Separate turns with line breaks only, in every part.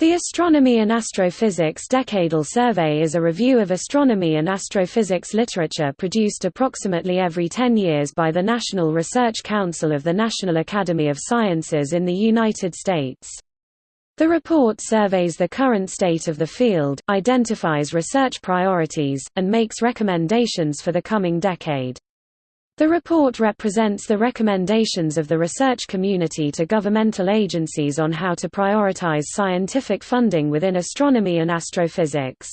The Astronomy and Astrophysics Decadal Survey is a review of astronomy and astrophysics literature produced approximately every 10 years by the National Research Council of the National Academy of Sciences in the United States. The report surveys the current state of the field, identifies research priorities, and makes recommendations for the coming decade. The report represents the recommendations of the research community to governmental agencies on how to prioritize scientific funding within astronomy and astrophysics.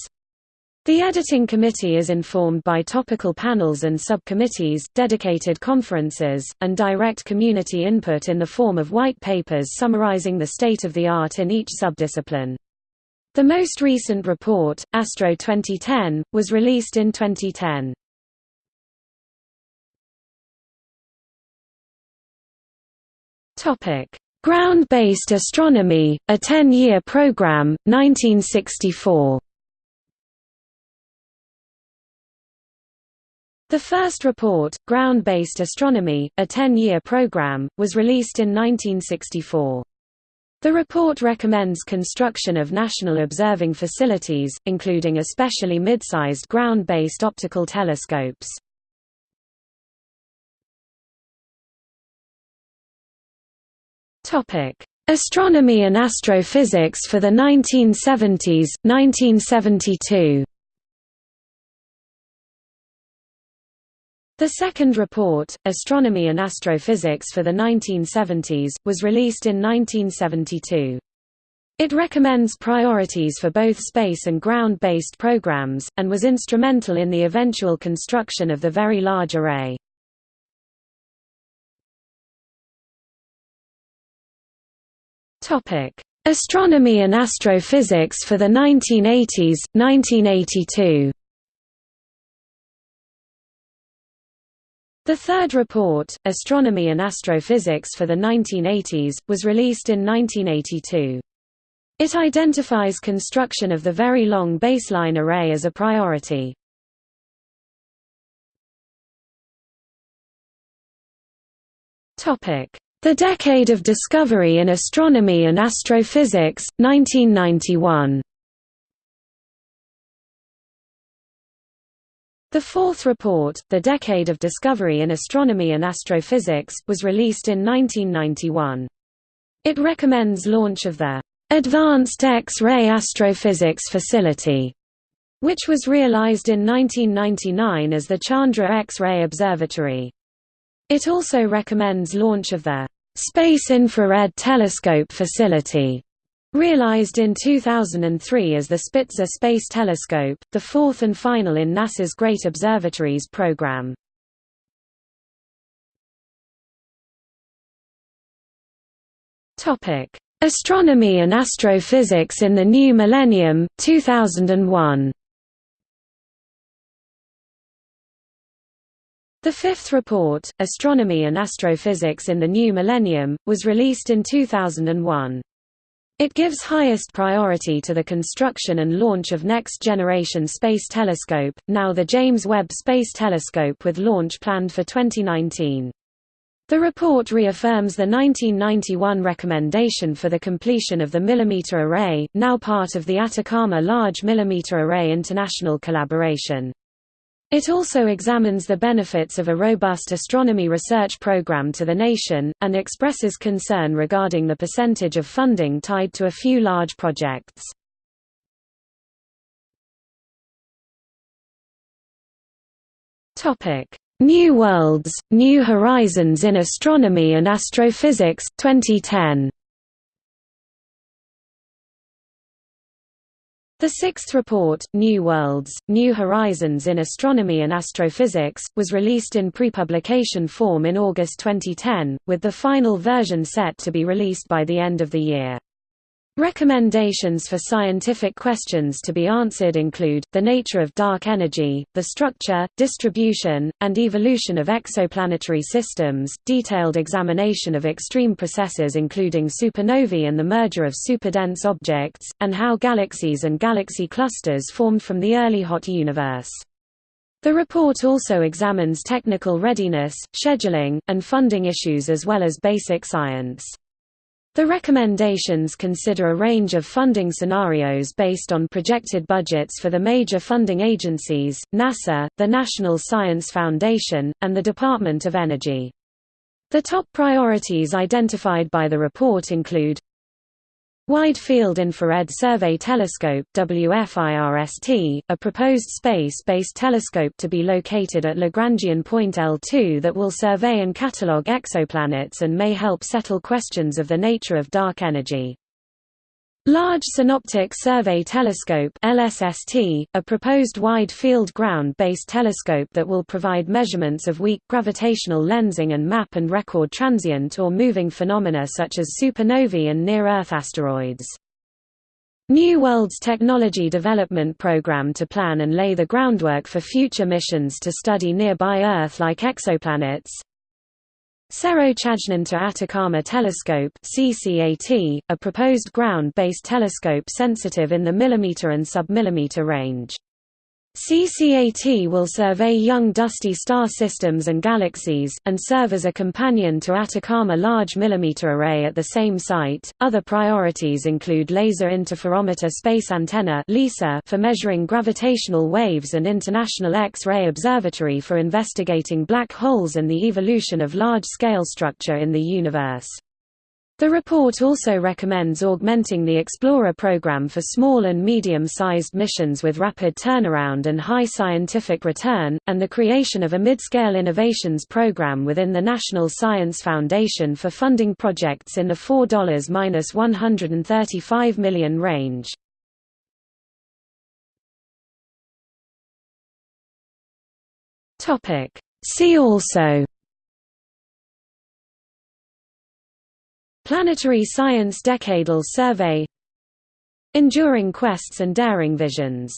The editing committee is informed by topical panels and subcommittees, dedicated conferences, and direct community input in the form of white papers summarizing the state of the art in each subdiscipline. The most recent report, Astro 2010, was released in 2010. Topic: Ground-based astronomy, a 10-year program, 1964. The first report, Ground-Based Astronomy, a 10-year program, was released in 1964. The report recommends construction of national observing facilities, including especially mid-sized ground-based optical telescopes. Astronomy and Astrophysics for the 1970s, 1972. The second report, Astronomy and Astrophysics for the 1970s, was released in 1972. It recommends priorities for both space and ground-based programs, and was instrumental in the eventual construction of the Very Large Array. Topic: Astronomy and Astrophysics for the 1980s, 1982. The third report, Astronomy and Astrophysics for the 1980s, was released in 1982. It identifies construction of the Very Long Baseline Array as a priority. Topic: the Decade of Discovery in Astronomy and Astrophysics, 1991. The fourth report, The Decade of Discovery in Astronomy and Astrophysics, was released in 1991. It recommends launch of the Advanced X-ray Astrophysics Facility, which was realized in 1999 as the Chandra X-ray Observatory. It also recommends launch of the Space Infrared Telescope Facility, realized in 2003 as the Spitzer Space Telescope, the fourth and final in NASA's Great Observatories program. Astronomy and Astrophysics in the New Millennium, 2001. The fifth report, Astronomy and Astrophysics in the New Millennium, was released in 2001. It gives highest priority to the construction and launch of Next Generation Space Telescope, now the James Webb Space Telescope with launch planned for 2019. The report reaffirms the 1991 recommendation for the completion of the Millimeter Array, now part of the Atacama Large Millimeter Array International Collaboration. It also examines the benefits of a robust astronomy research program to the nation, and expresses concern regarding the percentage of funding tied to a few large projects. New Worlds, New Horizons in Astronomy and Astrophysics 2010. The sixth report, New Worlds, New Horizons in Astronomy and Astrophysics, was released in pre-publication form in August 2010, with the final version set to be released by the end of the year. Recommendations for scientific questions to be answered include, the nature of dark energy, the structure, distribution, and evolution of exoplanetary systems, detailed examination of extreme processes including supernovae and the merger of superdense objects, and how galaxies and galaxy clusters formed from the early hot universe. The report also examines technical readiness, scheduling, and funding issues as well as basic science. The recommendations consider a range of funding scenarios based on projected budgets for the major funding agencies, NASA, the National Science Foundation, and the Department of Energy. The top priorities identified by the report include Wide Field Infrared Survey Telescope WFIRST, a proposed space-based telescope to be located at Lagrangian point L2 that will survey and catalogue exoplanets and may help settle questions of the nature of dark energy. Large Synoptic Survey Telescope LSST, a proposed wide-field ground-based telescope that will provide measurements of weak gravitational lensing and map and record transient or moving phenomena such as supernovae and near-Earth asteroids. New World's Technology Development Program to plan and lay the groundwork for future missions to study nearby Earth-like exoplanets, Cerro Chajnantor Atacama Telescope CCAT, a proposed ground-based telescope sensitive in the millimeter and submillimeter range. CCAT will survey young dusty star systems and galaxies, and serve as a companion to Atacama Large Millimeter Array at the same site. Other priorities include Laser Interferometer Space Antenna for measuring gravitational waves and International X-ray Observatory for investigating black holes and the evolution of large-scale structure in the universe. The report also recommends augmenting the Explorer program for small and medium-sized missions with rapid turnaround and high scientific return, and the creation of a mid-scale innovations program within the National Science Foundation for funding projects in the $4–135 million range. See also Planetary Science Decadal Survey. Enduring Quests and Daring Visions